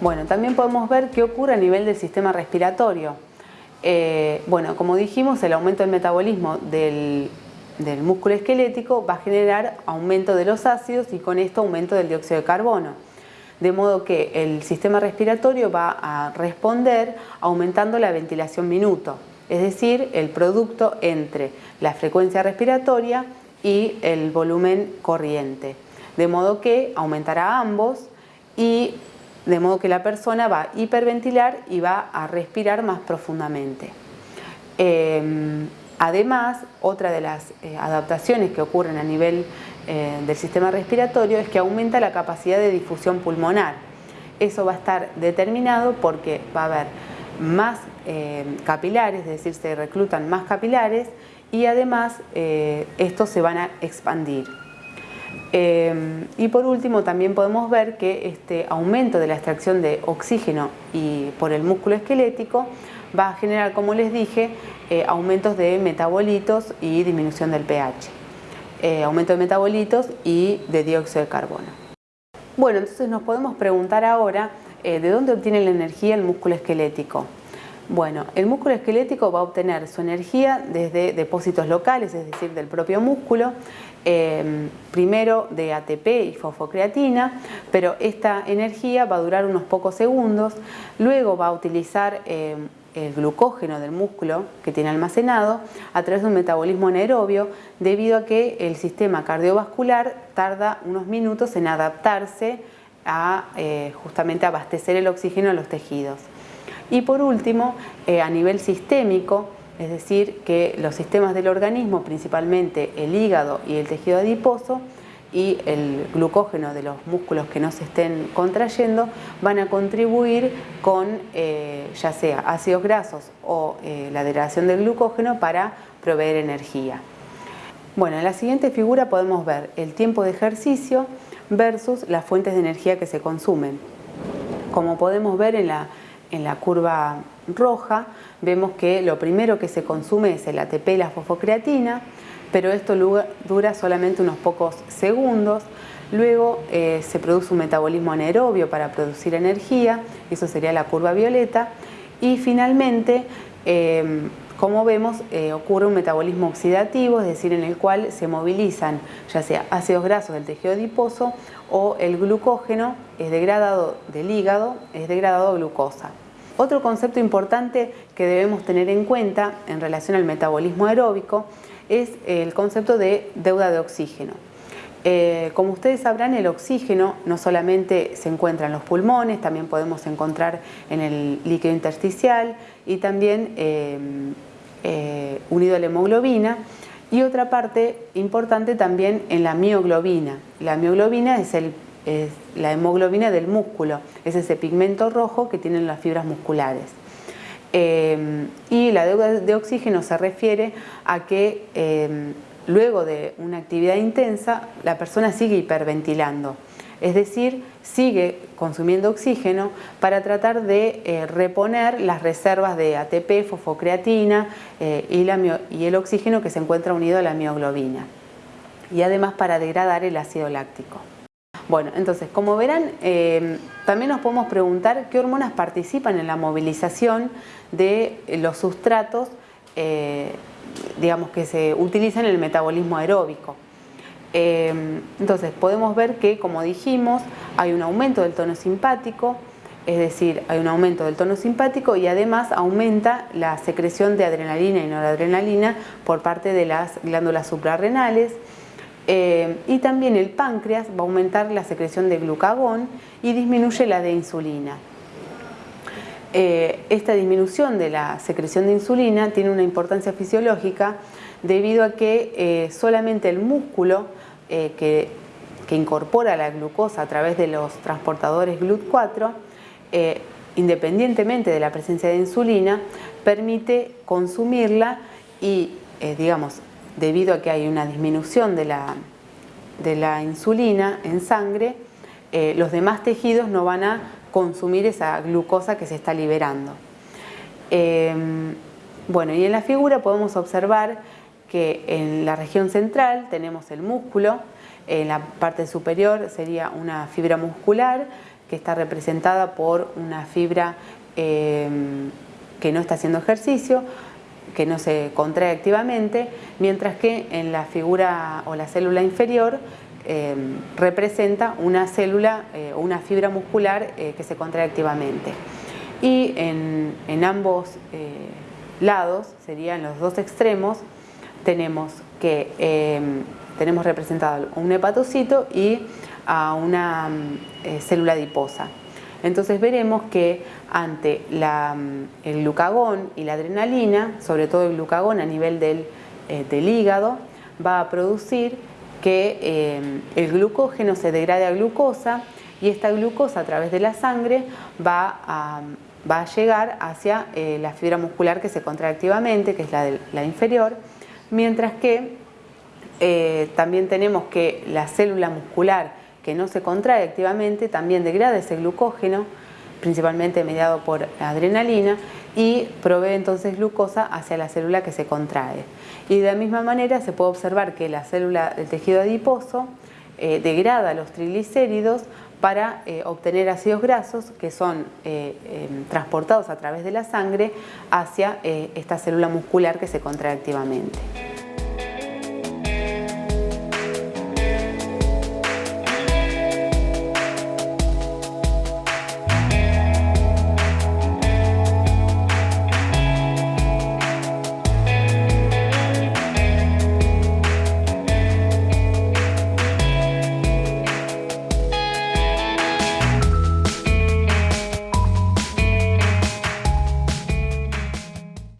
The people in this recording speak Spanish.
Bueno, también podemos ver qué ocurre a nivel del sistema respiratorio. Eh, bueno, como dijimos, el aumento del metabolismo del, del músculo esquelético va a generar aumento de los ácidos y con esto aumento del dióxido de carbono. De modo que el sistema respiratorio va a responder aumentando la ventilación minuto, es decir, el producto entre la frecuencia respiratoria y el volumen corriente. De modo que aumentará ambos y de modo que la persona va a hiperventilar y va a respirar más profundamente. Em, además, otra de las eh, adaptaciones que ocurren a nivel eh, del sistema respiratorio es que aumenta la capacidad de difusión pulmonar. Eso va a estar determinado porque va a haber más eh, capilares, es decir, se reclutan más capilares y además estos se van a expandir. Em, y por último también podemos ver que este aumento de la extracción de oxígeno y por el músculo esquelético va a generar, como les dije, eh, aumentos de metabolitos y disminución del pH. Eh, aumento de metabolitos y de dióxido de carbono. Bueno, entonces nos podemos preguntar ahora eh, de dónde obtiene la energía el músculo esquelético. Bueno, el músculo esquelético va a obtener su energía desde depósitos locales, es decir, del propio músculo, em, primero de ATP y fosfocreatina, pero esta energía va a durar unos pocos segundos, luego va a utilizar em, el glucógeno del músculo que tiene almacenado a través de un metabolismo anaerobio debido a que el sistema cardiovascular tarda unos minutos en adaptarse a eh, justamente abastecer el oxígeno a los tejidos. Y por último, eh, a nivel sistémico, es decir, que los sistemas del organismo, principalmente el hígado y el tejido adiposo, y el glucógeno de los músculos que no se estén contrayendo van a contribuir con eh, ya sea ácidos grasos o eh, la degradación del glucógeno para proveer energía. Bueno, en la siguiente figura podemos ver el tiempo de ejercicio versus las fuentes de energía que se consumen. Como podemos ver en la en la curva roja vemos que lo primero que se consume es el ATP y la fosfocreatina, pero esto dura solamente unos pocos segundos. Luego eh, se produce un metabolismo anaerobio para producir energía, eso sería la curva violeta. Y finalmente, em, como vemos, eh, ocurre un metabolismo oxidativo, es decir, en el cual se movilizan ya sea ácidos grasos del tejido adiposo o el glucógeno es degradado del hígado, es degradado a glucosa. Otro concepto importante que debemos tener en cuenta en relación al metabolismo aeróbico es el concepto de deuda de oxígeno. Eh, como ustedes sabrán, el oxígeno no solamente se encuentra en los pulmones, también podemos encontrar en el líquido intersticial y también eh, eh, unido a la hemoglobina. Y otra parte importante también en la mioglobina. La mioglobina es el es la hemoglobina del músculo, es ese pigmento rojo que tienen las fibras musculares. Em, y la deuda de oxígeno se refiere a que em, luego de una actividad intensa la persona sigue hiperventilando, es decir, sigue consumiendo oxígeno para tratar de eh, reponer las reservas de ATP, fosfocreatina eh, y, y el oxígeno que se encuentra unido a la mioglobina y además para degradar el ácido láctico. Bueno, entonces, como verán, eh, también nos podemos preguntar qué hormonas participan en la movilización de los sustratos, eh, digamos, que se utilizan en el metabolismo aeróbico. Eh, entonces, podemos ver que, como dijimos, hay un aumento del tono simpático, es decir, hay un aumento del tono simpático y además aumenta la secreción de adrenalina y noradrenalina por parte de las glándulas suprarrenales, eh, y también el páncreas va a aumentar la secreción de glucagón y disminuye la de insulina. Eh, esta disminución de la secreción de insulina tiene una importancia fisiológica debido a que eh, solamente el músculo que, que, incorpora la glucosa a través de los transportadores GLUT4, independientemente de la presencia de insulina, permite consumirla y, digamos, debido a que hay una disminución de la, de la insulina en sangre, eh, los demás tejidos no van a consumir esa glucosa que se está liberando. Em, bueno, y en la figura podemos observar que en la región central tenemos el músculo, en la parte superior sería una fibra muscular que está representada por una fibra em, que no está haciendo ejercicio, que no se contrae activamente, mientras que en la figura o la célula inferior em, representa una célula eh, o una fibra muscular eh, que se contrae activamente. Y en, ambos eh, lados, serían los dos extremos, tenemos que em, tenemos representado un hepatocito y a una célula adiposa. Entonces veremos que ante mm, el glucagón y la adrenalina, sobre todo el glucagón a nivel del, eh, hígado, va a producir que eh, el glucógeno se degrade a glucosa y esta glucosa a través de la sangre va a, llegar hacia eh, la fibra muscular que se contrae activamente, que es la inferior, mientras que también tenemos que la célula muscular que no se contrae activamente también degrada ese glucógeno, principalmente mediado por adrenalina, y provee entonces glucosa hacia la célula que se contrae. Y de la misma manera se puede observar que la célula del tejido adiposo eh, degrada los triglicéridos para eh, obtener ácidos grasos que son eh, em, transportados a través de la sangre hacia esta célula muscular que se contrae activamente.